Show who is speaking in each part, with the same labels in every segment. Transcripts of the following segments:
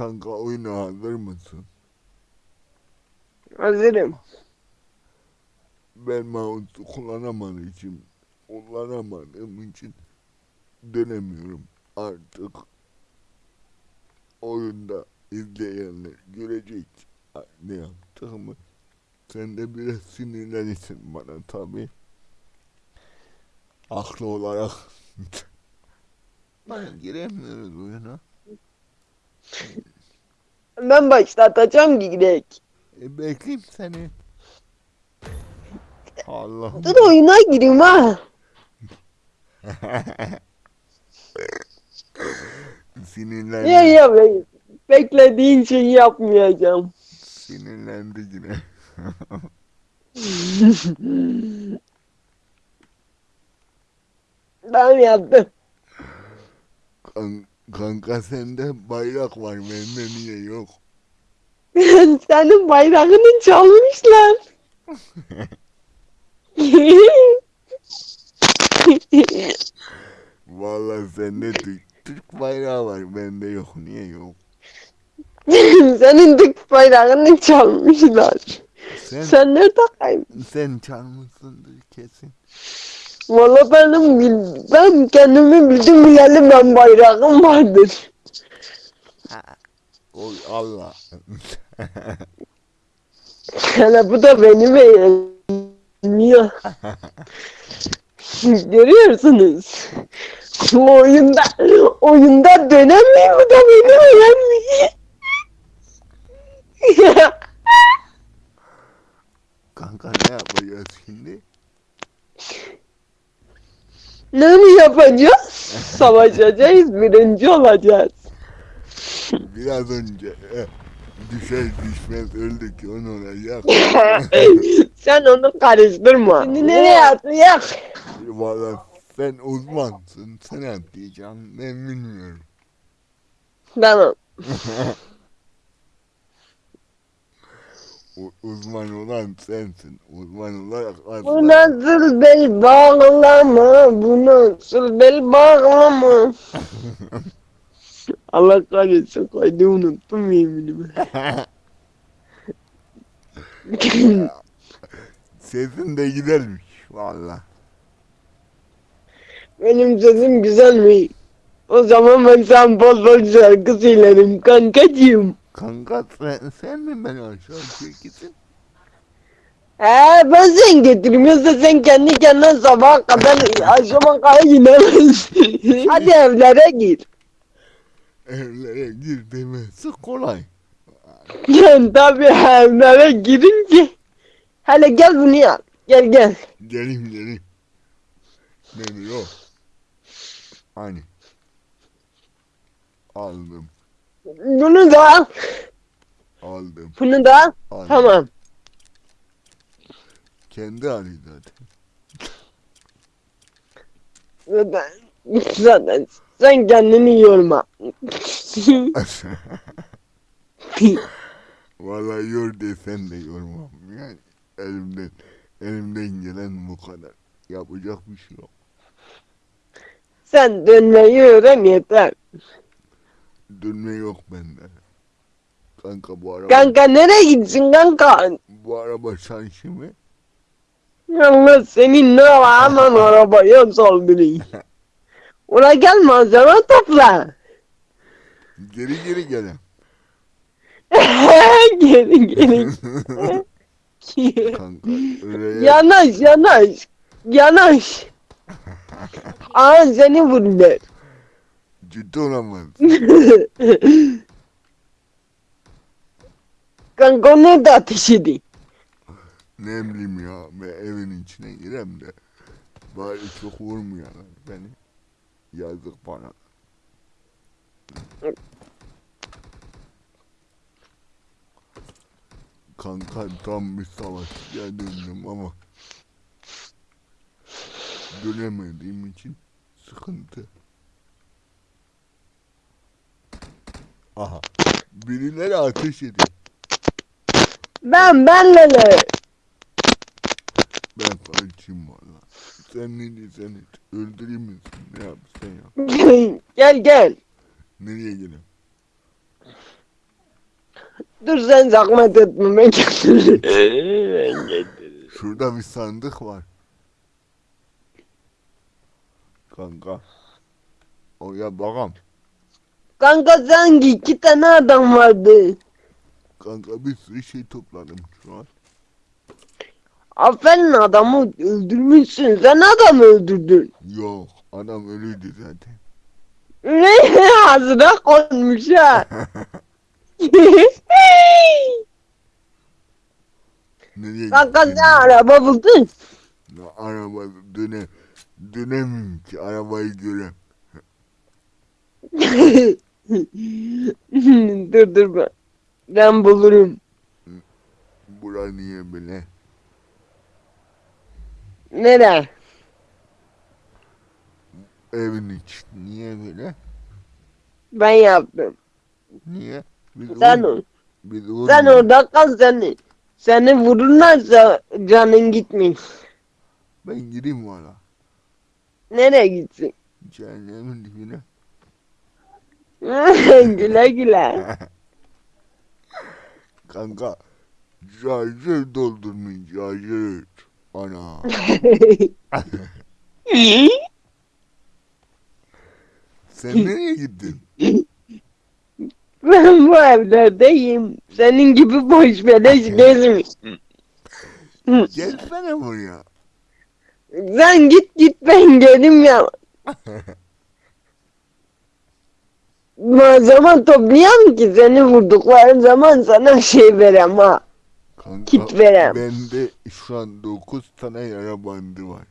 Speaker 1: Kanka oyuna hazır mısın?
Speaker 2: Hazırım.
Speaker 1: Ben mouse'u kullanamadığım için, kullanamadığım için dönemiyorum. Artık oyunda izleyenler görecek ne yaptığımı. Sen de biraz sinirlenirsin bana tabii. Haklı olarak. Bana giremiyoruz oyuna.
Speaker 2: Ben başlatacağım giderek.
Speaker 1: E bekleyeyim seni. Allah'ım.
Speaker 2: Dur oyuna gireyim ha.
Speaker 1: Sinirlendi.
Speaker 2: Ya ya be- beklediğin şeyi yapmayacağım.
Speaker 1: Sinirlendi yine.
Speaker 2: ben yaptım.
Speaker 1: Kan- kanka sende bayrak var bende niye yok?
Speaker 2: Senin bayrağını çalmışlar.
Speaker 1: Vallahi sende Türk, Türk bayrağı var bende yok niye yok?
Speaker 2: Senin Türk bayrağını çalmışlar.
Speaker 1: Sen
Speaker 2: Sen nerede kaybın?
Speaker 1: sen çalmışsındır kesin.
Speaker 2: Valla benim bil- ben kendimi bildim bileli ben bayrağım vardır.
Speaker 1: Oy Allah.
Speaker 2: Hele bu da benim eğleniyor. Görüyorsunuz. Bu oyunda oyunda dönemiyor bu da beni eğleniyor.
Speaker 1: Kanka ne yapacağız şimdi?
Speaker 2: Ne mi yapacağız? Savaşacağız, birinci olacağız.
Speaker 1: Biraz önce e, düşer düşmez öldük onu olacak.
Speaker 2: Sen onu karıştırma. Şimdi nereye atlayak?
Speaker 1: Vallahi sen uzmansın sen atlayacaksın ben bilmiyorum.
Speaker 2: Tamam.
Speaker 1: uzman olan sensin. Uzman olarak
Speaker 2: Bu
Speaker 1: atla.
Speaker 2: nasıl bel bağlama? Bu nasıl bel bağlama? Allah kahretsin koydu unuttum yeminimi.
Speaker 1: Sesin de gidermiş valla.
Speaker 2: Benim sesim güzel mi? O zaman ben sen bol bol şarkı söylerim kankacığım.
Speaker 1: Kanka sen, sen mi beni aşağı çekisin?
Speaker 2: He ben sen getirmiyorsa sen kendi kendine sabaha kadar akşama kadar inemezsin. Hadi evlere gir.
Speaker 1: Evlere gir demesi kolay.
Speaker 2: Ben tabi evlere girince. Hele gel bunu yap. Gel gel.
Speaker 1: Gelin gelin. Ne yok. Hani. Aldım.
Speaker 2: Bunu da al.
Speaker 1: Aldım.
Speaker 2: Bunu da al.
Speaker 1: aldım.
Speaker 2: Tamam.
Speaker 1: Kendi Ali zaten.
Speaker 2: Zaten, zaten sen kendini yorma.
Speaker 1: Vallahi yor desen de yormam. Yani elimden elimden gelen bu kadar. Yapacak bir şey yok.
Speaker 2: sen dönmeyi öğren yeter.
Speaker 1: Dönme yok bende. Kanka bu araba
Speaker 2: Kanka nereye gitsin kanka?
Speaker 1: bu araba şanşı mı?
Speaker 2: Allah senin ne var hemen arabaya saldırayım. Ula gel malzeme topla.
Speaker 1: Geri geri gelen.
Speaker 2: geri geri.
Speaker 1: Kanka öyle
Speaker 2: yanaş yanaş. Yanaş. Aa seni vurdular.
Speaker 1: Ciddi olamaz.
Speaker 2: Kanka o nerede ateş edeyim?
Speaker 1: Ne bileyim ya ben evin içine girem de bari çok vurmuyorlar beni. Yazık bana. Kanka tam bir savaşçıya döndüm ama dönemediğim için sıkıntı. Aha. Birileri ateş ediyor.
Speaker 2: Ben ben Lele.
Speaker 1: Ben kaçayım valla. Sen ne diyorsan et. Öldüreyim mi? Ne yapsan yap.
Speaker 2: gel gel.
Speaker 1: Nereye gidelim?
Speaker 2: Dur sen zahmet etme ben getiririm. Ben getiririm.
Speaker 1: Şurada bir sandık var. Kanka. Oraya bakalım.
Speaker 2: Kanka sanki iki tane adam vardı.
Speaker 1: Kanka bir sürü şey topladım şu an.
Speaker 2: Aferin adamı öldürmüşsün. Sen adamı öldürdün.
Speaker 1: Yok adam ölüydü zaten.
Speaker 2: Ne ağzına konmuş ha.
Speaker 1: Nereye
Speaker 2: Kanka sen araba buldun.
Speaker 1: Ya araba döne dönemiyorum ki arabayı görem.
Speaker 2: dur dur ben. Ben bulurum.
Speaker 1: Bura niye böyle?
Speaker 2: Nere?
Speaker 1: Evin içi niye böyle?
Speaker 2: Ben yaptım.
Speaker 1: Niye? Biz
Speaker 2: Sen
Speaker 1: vur- biz
Speaker 2: sen orada kal seni. Seni vururlarsa canın gitmiyor.
Speaker 1: Ben gireyim valla.
Speaker 2: Nereye gitsin?
Speaker 1: Cehennemin dibine.
Speaker 2: güle güle.
Speaker 1: Kanka. Şarjör doldurmuş şarjör. Ana. Sen nereye gittin?
Speaker 2: ben bu evlerdeyim. Senin gibi boş beleş gezmiş.
Speaker 1: Gelsene buraya.
Speaker 2: Sen git git ben gelim ya. Malzeme toplayalım ki seni vurdukları zaman sana şey verem ha.
Speaker 1: Kanka
Speaker 2: Kit verem.
Speaker 1: bende şu an 9 tane yara bandı var.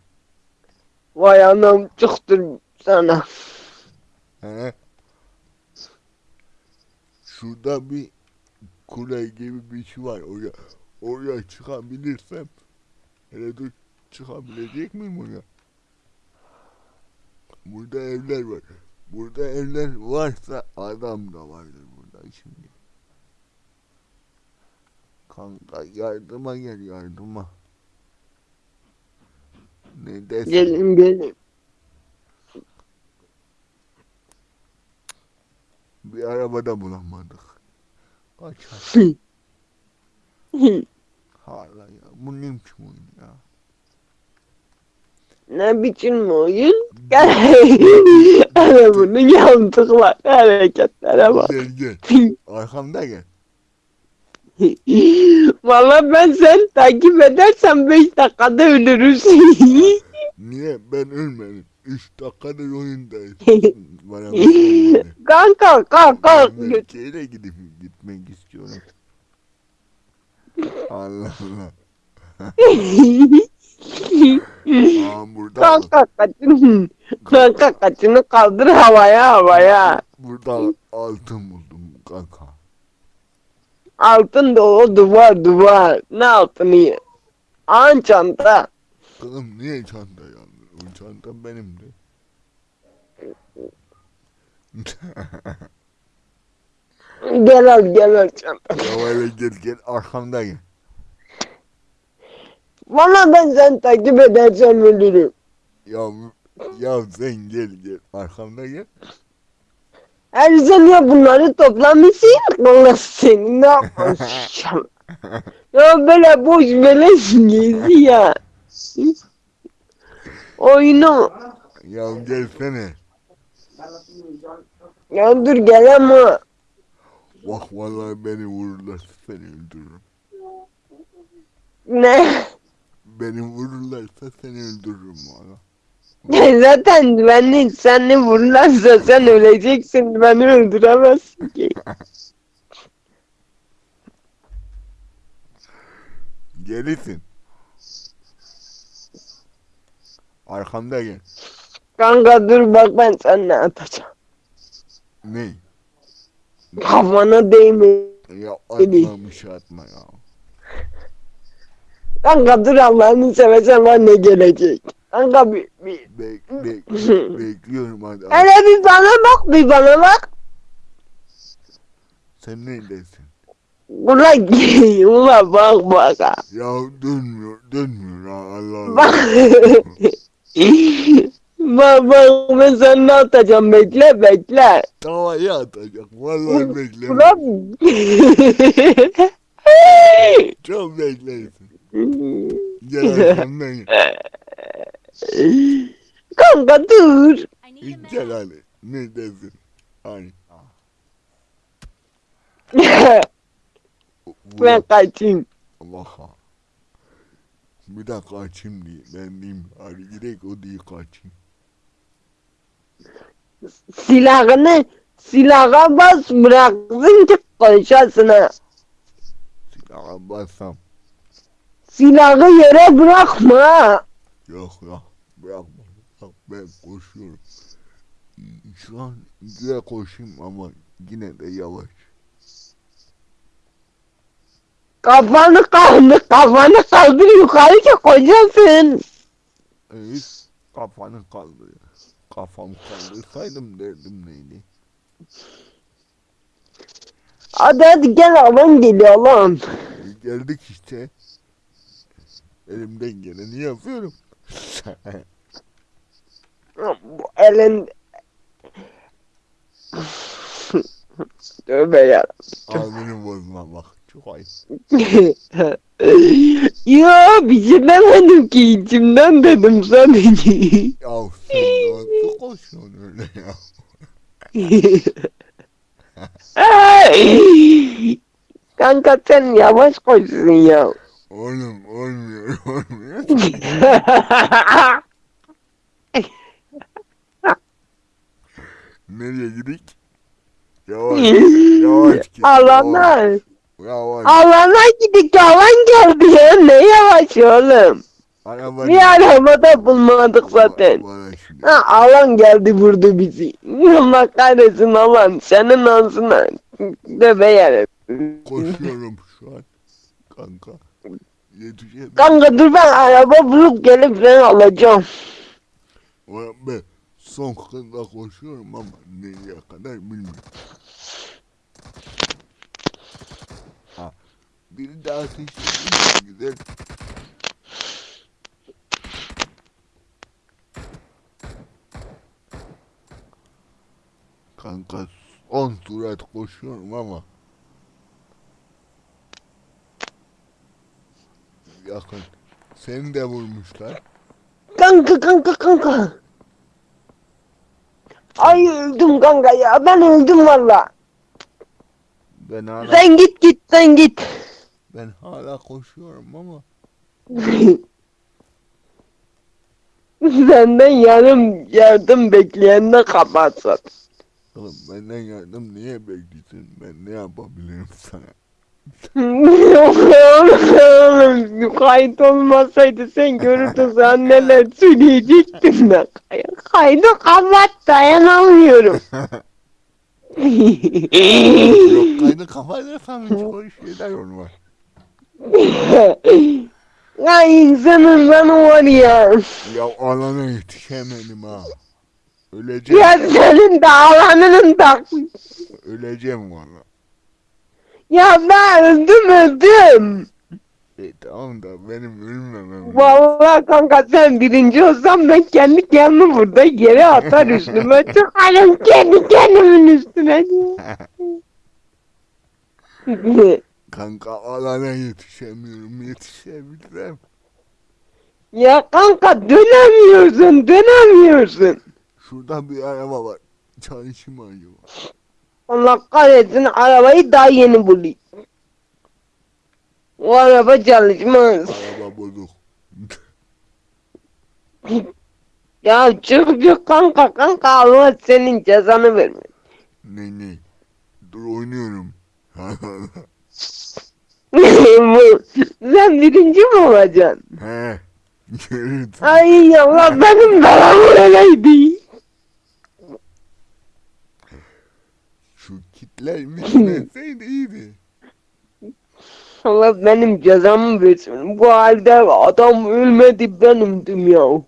Speaker 2: Vay anam çıktır sana.
Speaker 1: He? Şurada bir kule gibi bir şey var. Oraya, oraya çıkabilirsem. Hele dur çıkabilecek miyim oraya? Burada evler var. Burada evler varsa adam da vardır burada şimdi. Kanka yardıma gel yardıma. Ne desin?
Speaker 2: Gelin gelin.
Speaker 1: Bir arabada bulamadık. Kaç hala ya. Bu ne biçim oyun ya?
Speaker 2: ne biçim oyun? Hele bunun yandıklar hareketlere bak.
Speaker 1: Gel gel. Arkamda gel.
Speaker 2: Valla ben sen takip edersen 5 dakikada ölürüz.
Speaker 1: Niye? Ben ölmedim. 3 dakikadır oyundayız. Bana.
Speaker 2: Kanka kalk kalk.
Speaker 1: Ben Ülkeyle gidip gitmek istiyorum. Allah Allah. Aa burada
Speaker 2: Kanka kaçın. Kanka kaçını kaldır havaya havaya.
Speaker 1: burada altın buldum kanka.
Speaker 2: Altın da o duvar duvar. Ne altını? An çanta.
Speaker 1: Kızım niye çanta yalnız? O çanta benimdi.
Speaker 2: Gel al gel al çanta.
Speaker 1: ya öyle gel gel arkamda gel.
Speaker 2: Valla ben sen takip edersem ölürüm.
Speaker 1: Ya ya sen gel gel arkamda gel.
Speaker 2: Her sen ya bunları toplamışsın. Allah seni ne yapmışsın? ya böyle boş beleş gezi ya. Oyunu.
Speaker 1: Ya gelsene.
Speaker 2: Ya dur gel ama.
Speaker 1: Bak vallahi beni vururlarsa seni öldürürüm.
Speaker 2: Ne?
Speaker 1: Beni vururlarsa seni öldürürüm valla.
Speaker 2: Zaten beni seni vururlarsa sen öleceksin. Beni öldüremezsin ki.
Speaker 1: Gelisin. Arkamda gel.
Speaker 2: Kanka dur bak ben sana atacağım.
Speaker 1: Ne?
Speaker 2: Kafana değme.
Speaker 1: Ya atma bir şey atma ya.
Speaker 2: Kanka dur Allah'ını seversen var ne gelecek. Kanka bir, bir.
Speaker 1: Bek, bek, bekliyorum hadi.
Speaker 2: Hele bir bana bak bir bana bak.
Speaker 1: Sen neredesin?
Speaker 2: Ulan ulan bak bak ha.
Speaker 1: Ya dönmüyor, dönmüyor ha Allah Allah.
Speaker 2: Bak. Bak bak ben sana ne atacağım bekle bekle.
Speaker 1: Tavaya atacak. Vallahi bekleme.
Speaker 2: Ulan.
Speaker 1: Çok beklersin. Gel arkamdan gel.
Speaker 2: Kanka dur.
Speaker 1: Gel hadi. Ne desin? Hani.
Speaker 2: ben kaçayım.
Speaker 1: Allah'a. Bir dakika açayım diye. Ben diyeyim. Hadi gidelim o diye kaçayım.
Speaker 2: Silahını silaha bas bıraksın ki konuşasın ha.
Speaker 1: Silaha bassam.
Speaker 2: Silahı yere bırakma.
Speaker 1: Yok ya. Bırakma. Bak ben koşuyorum. Şu an güzel koşayım ama yine de yavaş.
Speaker 2: Kafanı kaldır, kafanı kaldır yukarı ki kocasın.
Speaker 1: Evet. Kafanı kaldır. Kafamı kaldırsaydım derdim neydi?
Speaker 2: Hadi hadi gel alan geliyor lan.
Speaker 1: E, geldik işte. Elimden geleni yapıyorum.
Speaker 2: Bu elin... Tövbe ya.
Speaker 1: Ağzını bozma bak. Çok ayıp.
Speaker 2: ya bir şey demedim ki içimden dedim sadece.
Speaker 1: Ya sen nasıl koşuyorsun öyle ya?
Speaker 2: Kanka sen yavaş koşsun ya.
Speaker 1: Oğlum olmuyor olmuyor. Nereye gidik? Yavaş yavaş git.
Speaker 2: Alana.
Speaker 1: Yavaş.
Speaker 2: Alana gidik alan geldi ya ne yavaş oğlum.
Speaker 1: Araba
Speaker 2: Bir arabada bulmadık zaten. Ha alan geldi vurdu bizi. Allah kahretsin alan senin ağzına. Tövbe yarabbim.
Speaker 1: Koşuyorum şu an. Kanka.
Speaker 2: Kanka dur ben araba bulup gelip seni alacağım.
Speaker 1: Ulan Ben son hızla koşuyorum ama nereye kadar bilmiyorum. Ha. Biri daha ateş ediyor. Güzel. Kanka 10 surat koşuyorum ama yakın. Seni de vurmuşlar.
Speaker 2: Kanka kanka kanka. Ay öldüm kanka ya ben öldüm valla.
Speaker 1: Ben hala
Speaker 2: Sen git git sen git.
Speaker 1: ben hala koşuyorum ama
Speaker 2: Senden yarım yardım bekleyen de kapatsın.
Speaker 1: oğlum benden yardım niye bekliyorsun? Ben ne yapabilirim sana?
Speaker 2: Kayıt olmasaydı sen görürdün sen neler söyleyecektin de. Kaydı kapat dayanamıyorum.
Speaker 1: Yok kaydı kafayla sana çok şeyler olmaz.
Speaker 2: ya insanın ben var ya.
Speaker 1: Ya alana yetişemedim ha. Öleceğim,
Speaker 2: Ya senin de alanının da.
Speaker 1: öleceğim valla.
Speaker 2: Ya ben öldüm öldüm.
Speaker 1: E tamam da benim ölmemem.
Speaker 2: Vallahi kanka sen birinci olsan ben kendi kendimi burada yere atar üstüme çıkarım kendi kendimin üstüne.
Speaker 1: Kanka alana yetişemiyorum. Yetişebilirim.
Speaker 2: ya kanka dönemiyorsun dönemiyorsun.
Speaker 1: Şurada bir araba var. Çalışayım acaba.
Speaker 2: Allah kahretsin arabayı daha yeni bulayım. O araba çalışmaz.
Speaker 1: Araba bozuk.
Speaker 2: Ya çık kanka kanka Allah senin cezanı vermesin.
Speaker 1: ne ne? Dur oynuyorum.
Speaker 2: Bu- Sen birinci mi olacaksın?
Speaker 1: He.
Speaker 2: Ay Allah benim belamı öyleydi.
Speaker 1: Şu kitler bitmeseydi iyiydi.
Speaker 2: Allah benim cezamı versin. Bu halde adam ölmedi benim dünya.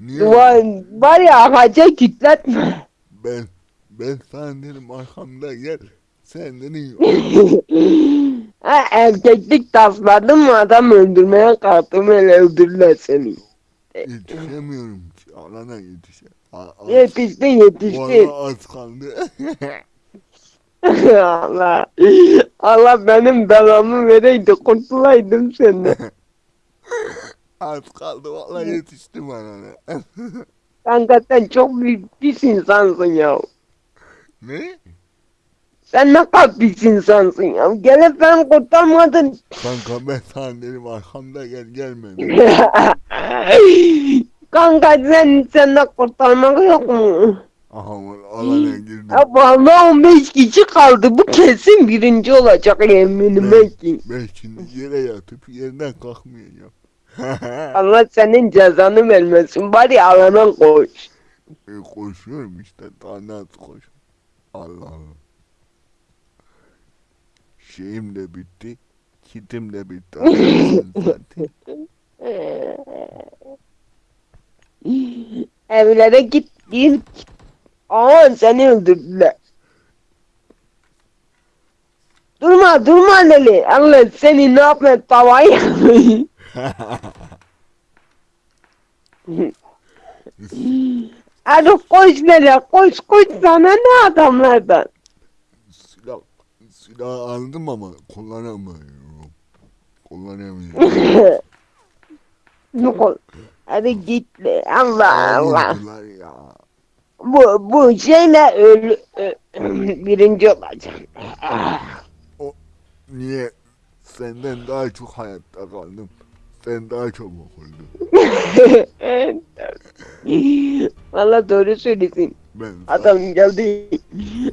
Speaker 1: Niye?
Speaker 2: Var, var ya ağaca kilitletme.
Speaker 1: Ben ben sana dedim arkamda gel. Sen dedin
Speaker 2: ha, erkeklik tasladım mı adam öldürmeye kalktım hele öldürürler seni.
Speaker 1: yetişemiyorum. Alana yetişe. A-
Speaker 2: Yetiştin yetiştin.
Speaker 1: Vallahi az kaldı.
Speaker 2: Allah. Allah benim belamı vereydi kurtulaydım senden.
Speaker 1: az kaldı vallahi yetiştim alana.
Speaker 2: Kanka sen çok büyük pis insansın ya.
Speaker 1: ne?
Speaker 2: Sen ne kadar pis insansın ya. Gelip beni kurtarmadın.
Speaker 1: Kanka ben sana dedim arkamda gel gelmedi.
Speaker 2: Kanka sen senden kurtarmak yok mu?
Speaker 1: Aha alana girdim.
Speaker 2: Ya vallahi 15 kişi kaldı. Bu kesin birinci olacak yeminime ki.
Speaker 1: Ben şimdi yere yatıp yerden kalkmayacağım.
Speaker 2: Allah senin cezanı vermesin. Bari alana koş.
Speaker 1: e, koşuyorum işte daha nasıl koş. Allah Allah. Şeyim de bitti. Kitim de bitti.
Speaker 2: Evlere git git. Aa seni öldürdüler. Durma durma Leli. Allah seni ne yapma tavayı. Hadi koş Leli koş koş sana ne adamlardan.
Speaker 1: silah, silah aldım ama kullanamıyorum. Kullanamıyorum.
Speaker 2: Yok ol. Hadi git. Allah Allah.
Speaker 1: Ya.
Speaker 2: Bu, bu şeyle ölü, ö- birinci olacağım.
Speaker 1: Niye? Senden daha çok hayatta kaldım. Sen daha çok okudun.
Speaker 2: Valla doğru söylesin.
Speaker 1: Ben,
Speaker 2: Adam geldi.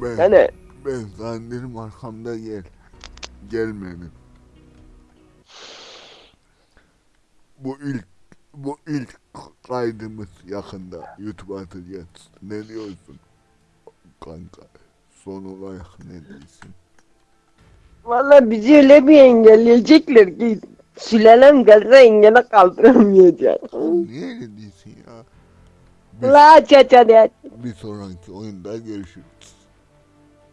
Speaker 1: ben,
Speaker 2: Yani
Speaker 1: ben zannederim arkamda gel. Gelmedin. Bu ilk bu ilk kaydımız yakında YouTube'a atacağız. Ne diyorsun? Kanka son olarak ne diyorsun?
Speaker 2: valla bizi öyle bir engelleyecekler ki sülalem gelse engele kaldıramayacak.
Speaker 1: Niye öyle diyorsun ya? Bir,
Speaker 2: La aç.
Speaker 1: bir sonraki oyunda görüşürüz.